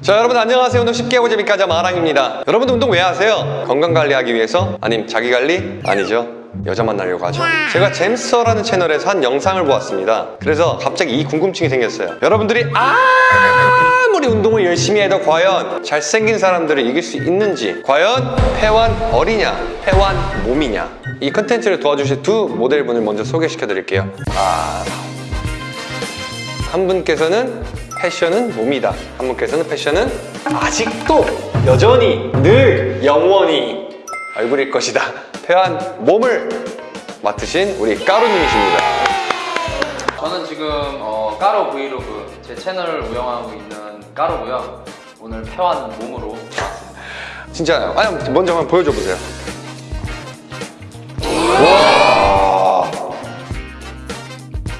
자 여러분 안녕하세요. 운동 쉽게 재밌게 하자 마랑입니다. 여러분도 운동 왜 하세요? 건강관리하기 위해서? 아님 자기관리? 아니죠. 여자 만나려고 하죠. 제가 잼스터라는 채널에서 한 영상을 보았습니다. 그래서 갑자기 이 궁금증이 생겼어요. 여러분들이 아무리 운동을 열심히 해도 과연 잘생긴 사람들을 이길 수 있는지 과연 패완 어리냐 패완 몸이냐. 이 컨텐츠를 도와주실 두 모델분을 먼저 소개시켜 드릴게요. 아... 한 분께서는 패션은 몸이다. 한 분께서는 패션은 아직도 여전히 늘 영원히 얼굴일 것이다. 패한 몸을 맡으신 우리 까루님이십니다. 저는 지금 어, 까로 브이로그 제 채널을 운영하고 있는 까로고요. 오늘 패완 몸으로 진짜요? 아니 먼저 한번 보여줘 보세요.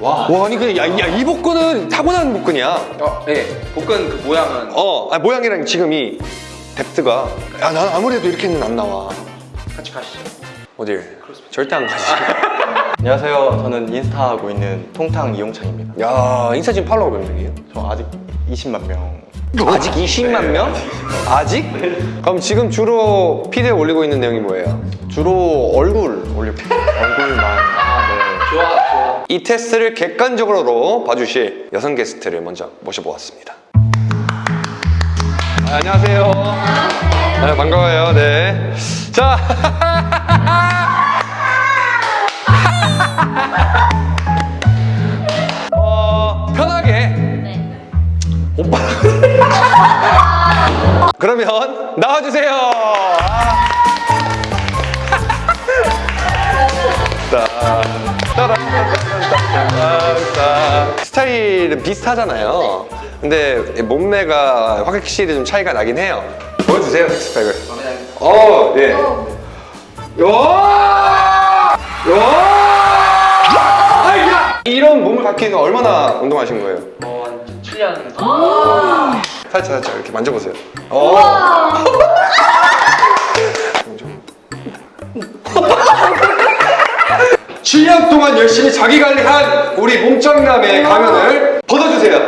와. 와 아니 그냥 야, 야, 이 복근은 타고난 복근이야. 어, 네. 복근 그 모양은 어, 아니, 모양이랑 지금 이 뎁스가 야, 난 아무래도 이렇게는 안 나와. 같이 가시죠. 어딜? 절대 안 가지. 안녕하세요. 저는 인스타 하고 있는 통탕 이용창입니다. 야, 인스타 지금 팔로워 몇 명이에요? 저 아직 20만 명. 아직 20만 명? 아직? 그럼 지금 주로 피드에 올리고 있는 내용이 뭐예요? 주로 얼굴 올리고 얼굴만. 아, 좋아, 좋아. 이 테스트를 객관적으로 봐주실 여성 게스트를 먼저 모셔보았습니다. 아, 안녕하세요. 네, 반가워요. 네. 자. 어, 편하게 오빠. 그러면 나와주세요. 아. 스타일은 비슷하잖아요. 근데 몸매가 확실히 좀 차이가 나긴 해요. 보여주세요, 식스팩을. 어, 네. 요! 요! 아이야! 이런 몸을 갖기는 얼마나 운동하신 거예요? 어, 한 7년 살짝 살짝 이렇게 만져보세요. 어. 7년 동안 열심히 자기 관리한 우리 몸짱남의 가면을 벗어주세요.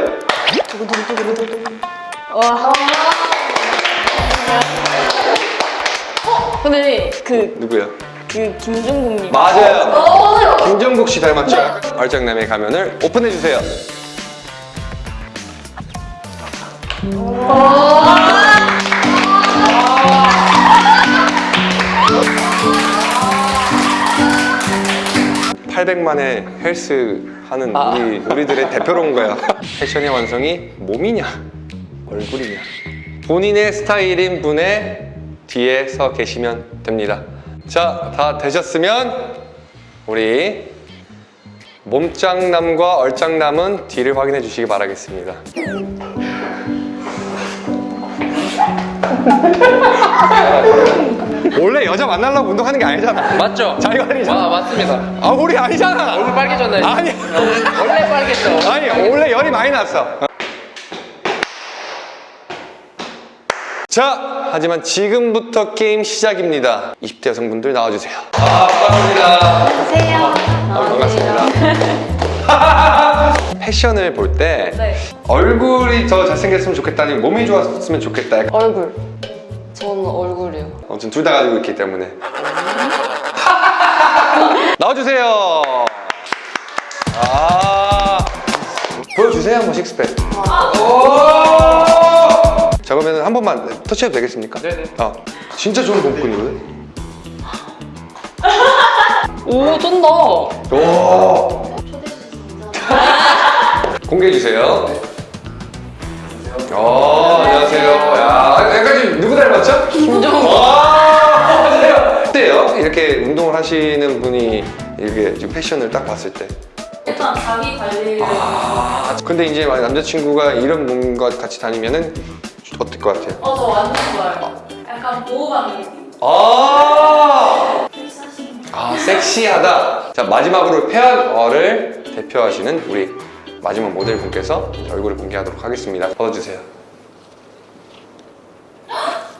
근데 그, 누구야? 그 김종국님 맞아요. 김정국 씨 닮았죠? 얼짱남의 가면을 오픈해 주세요. (800만의) 헬스 하는 우리 우리들의 대표로 온 거야. 패션의 완성이 몸이냐 얼굴이냐. 본인의 스타일인 분의 뒤에 서 계시면 됩니다. 자 다 되셨으면 우리 몸짱남과 얼짱남은 뒤를 확인해 주시기 바라겠습니다 원래 여자 만나려고 운동하는 게 아니잖아. 맞죠? 자기 관리잖아. 아, 맞습니다. 아 우리 아니잖아. 얼굴 빨개졌나요? 아니. 원래 빨겠죠. 아니 원래 열이 많이 났어. 자 하지만 지금부터 게임 시작입니다. 20대 여성분들 나와주세요. 아 반갑습니다. 안녕하세요. 반갑습니다. 패션을 볼때 네. 얼굴이 더 잘생겼으면 좋겠다 아니면 몸이 좋았으면 좋겠다? 얼굴 저는 얼굴이요. 아무튼 둘 다 가지고 있기 때문에. 나와주세요. 아. 보여주세요 한번 식스팩. 오! 자 그러면 한 번만 터치해도 되겠습니까? 네네. 아 진짜 좋은 복근이거든? 오 쩐다. 오! 공개해 주세요. 어, 안녕하세요. 야, 약간 좀 누구 닮았죠? 맞아요. 어때요? 이렇게 운동을 하시는 분이 이렇게 지금 패션을 딱 봤을 때. 일단 자기 관리를 아, 근데 이제 만약 남자친구가 이런 몸과 같이 다니면은 어떨 것 같아요? 어 저 완전 좋아요 약간 느낌 아, 아 섹시하다. 자, 마지막으로 페어를 대표하시는 우리 마지막 모델 분께서 얼굴을 공개하도록 하겠습니다. 벗어주세요.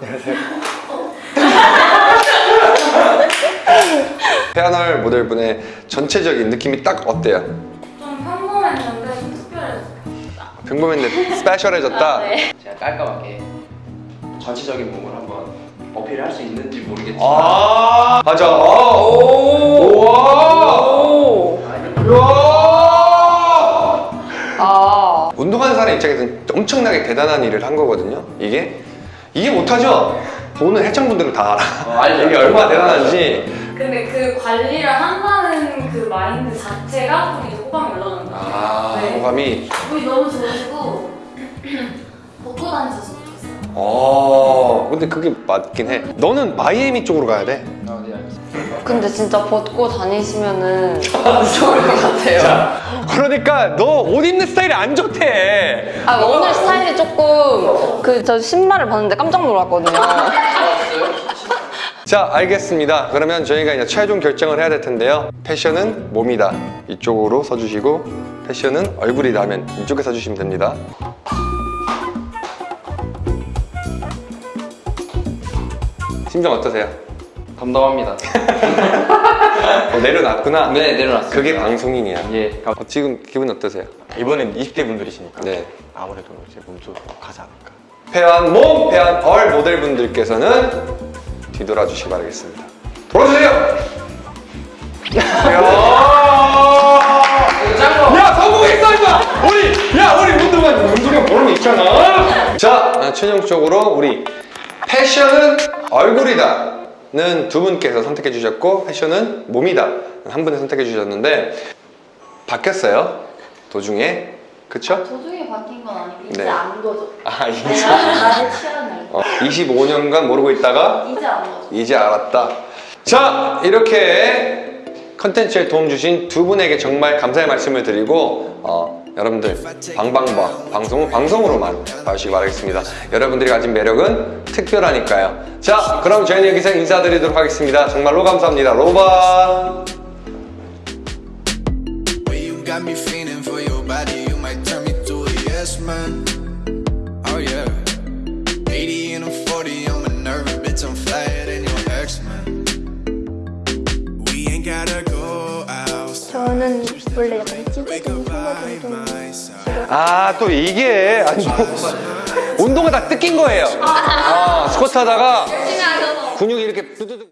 페어널 모델분의 전체적인 느낌이 딱 어때요? 좀 평범했는데 좀 특별해졌어요 평범했는데 스페셜해졌다? 네. 제가 깔끔하게 전체적인 몸을 한번 어필할 수 있는지 모르겠지만 아 맞아 오 우와 오. 우와 아. 운동하는 사람 입장에서는 엄청나게 대단한 일을 한 거거든요 이게 이게 못하죠 보는 해창분들은 다 알아 어, 알죠. 이게 얼마나 대단한지 근데 그 관리를 한다는 그 마인드 자체가 좀 호감이 올라가는 것 같아요. 아 네. 호감이 우리 너무 좋으시고 벗고 다니셨으면 좋겠어요. 어 근데 그게 맞긴 해 너는 마이애미 쪽으로 가야 돼 아, 네, 알겠습니다. 근데 진짜 벗고 다니시면은 좋을 것 같아요. 그러니까 너 옷 입는 스타일이 안 좋대 아 오늘 스타일이 조금 그 저 신발을 봤는데 깜짝 놀랐거든요. 자 알겠습니다 그러면 저희가 이제 최종 결정을 해야 될 텐데요 패션은 몸이다 이쪽으로 써주시고 패션은 얼굴이다 하면 이쪽에 써주시면 됩니다 심정 어떠세요? 덤덤합니다. 어, 내려놨구나 네, 내려놨습니다. 그게 방송인이야 예. 어, 지금 기분 어떠세요? 이번엔 20대 분들이시니까 네 아무래도 제 몸쪽으로 가지 않을까. 패한 몸, 패한 얼 모델분들께서는 뒤돌아 주시기 바라겠습니다. 돌아주세요! 야, 야 성공했어 임마! 우리 야 우리 운동한 운동한 보람 있잖아. 자 아, 최종적으로 우리 패션은 얼굴이다 는두 분께서 선택해 주셨고 패션은 몸이다 한 분이 선택해 주셨는데 바뀌었어요 도중에 그쵸? 도중에 바뀐 건 아니고 이제 네. 안 거죠. 아 이제 나의 취향을 어, 25년간 모르고 있다가 이제 안 거죠. 이제 알았다. 자, 이렇게 컨텐츠에 도움 주신 두 분에게 정말 감사의 말씀을 드리고 어, 여러분들 방방바 방송은 방송으로만 봐주시기 바라겠습니다. 여러분들이 가진 매력은 특별하니까요. 자, 그럼 저희는 여기서 인사드리도록 하겠습니다. 정말로 감사합니다. 로바. Way you got me feeling for your body, you might turn me to a yes man. Oh yeah. 80 and I'm 40, I'm a nervous bitch, I'm flyer than your ex man. We ain't gotta go out. 저는 원래 약간 찌개좀 소고기 좀 my side. 아, 또 이게 아니 뭐 운동을 다 뜯긴 거예요. 아, 스쿼트 하다가 근육이 이렇게 두두둑